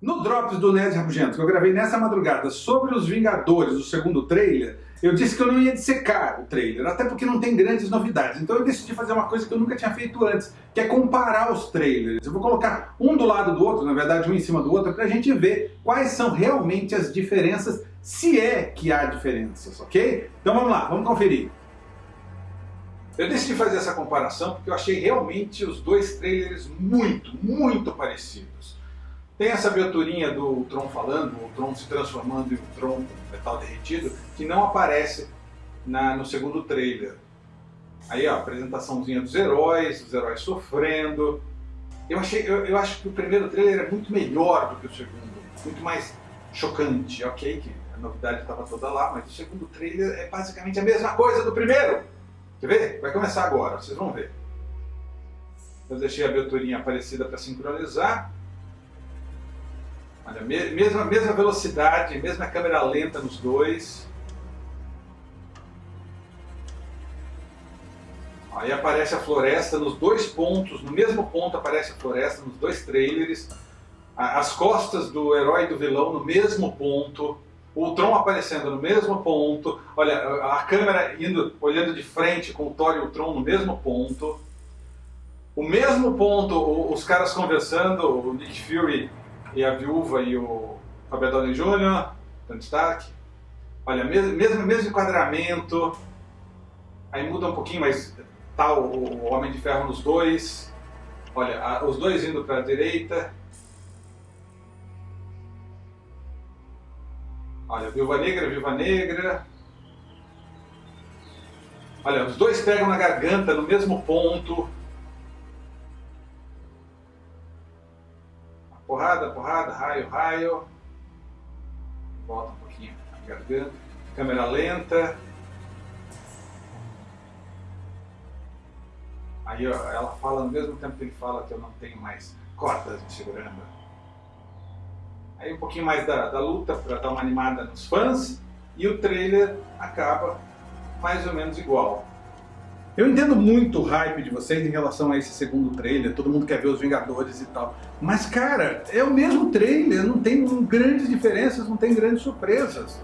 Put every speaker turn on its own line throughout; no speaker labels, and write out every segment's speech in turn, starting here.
No Drops do Nerd Rabugento, que eu gravei nessa madrugada sobre os Vingadores, o segundo trailer, eu disse que eu não ia dissecar o trailer, até porque não tem grandes novidades. Então eu decidi fazer uma coisa que eu nunca tinha feito antes, que é comparar os trailers. Eu vou colocar um do lado do outro, na verdade um em cima do outro, pra gente ver quais são realmente as diferenças, se é que há diferenças, ok? Então vamos lá, vamos conferir. Eu decidi fazer essa comparação porque eu achei realmente os dois trailers muito, muito parecidos. Tem essa aberturinha do Tron falando, o Tron se transformando em um Tron metal derretido, que não aparece na, no segundo trailer. Aí, ó, apresentaçãozinha dos heróis, os heróis sofrendo. Eu, achei, eu, eu acho que o primeiro trailer é muito melhor do que o segundo, muito mais chocante. Ok, que a novidade estava toda lá, mas o segundo trailer é basicamente a mesma coisa do primeiro. Quer ver? Vai começar agora, vocês vão ver. Eu deixei a aberturinha aparecida para sincronizar. Olha, mesma, mesma velocidade, mesma câmera lenta nos dois. Aí aparece a floresta nos dois pontos, no mesmo ponto aparece a floresta nos dois trailers. As costas do herói e do vilão no mesmo ponto. O Tron aparecendo no mesmo ponto. Olha, a câmera indo, olhando de frente com o Thor e o Tron no mesmo ponto. O mesmo ponto, os caras conversando, o Nick Fury e a viúva e o Robert Downey Jr., Tony Stark. Olha, mesmo, mesmo, enquadramento, aí muda um pouquinho, mas tá o, o Homem de Ferro nos dois. Olha, a, os dois indo para a direita. Olha, Viúva Negra, Viúva Negra. Olha, os dois pegam na garganta no mesmo ponto. Porrada, porrada, raio, raio. Volta um pouquinho a garganta. Câmera lenta. Aí ó, ela fala no mesmo tempo que ele fala que eu não tenho mais cordas me segurando. Aí um pouquinho mais da, da luta para dar uma animada nos fãs. E o trailer acaba mais ou menos igual. Eu entendo muito o hype de vocês em relação a esse segundo trailer, todo mundo quer ver os Vingadores e tal. Mas cara, é o mesmo trailer, não tem grandes diferenças, não tem grandes surpresas.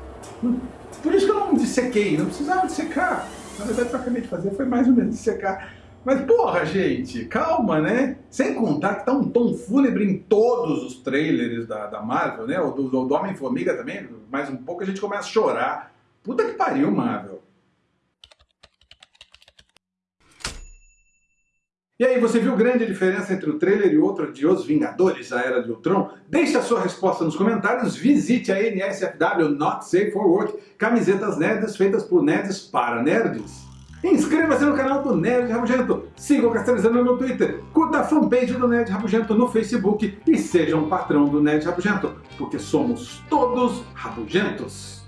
Por isso que eu não dissequei, não precisava dissecar. Na verdade o que eu acabei de fazer foi mais ou menos dissecar. Mas porra, gente, calma, né? Sem contar que tá um tom fúnebre em todos os trailers da, da Marvel, né? O do, do Homem-Formiga também, mais um pouco a gente começa a chorar. Puta que pariu, Marvel. E aí, você viu grande diferença entre o trailer e outro de Os Vingadores, a Era de Ultron? Deixe a sua resposta nos comentários, visite a NSFW Not Safe for Work, camisetas nerds feitas por nerds para nerds. Inscreva-se no canal do Nerd Rabugento, siga o Castalizando no Twitter, curta a fanpage do Nerd Rabugento no Facebook e seja um patrão do Nerd Rabugento, porque somos todos rabugentos.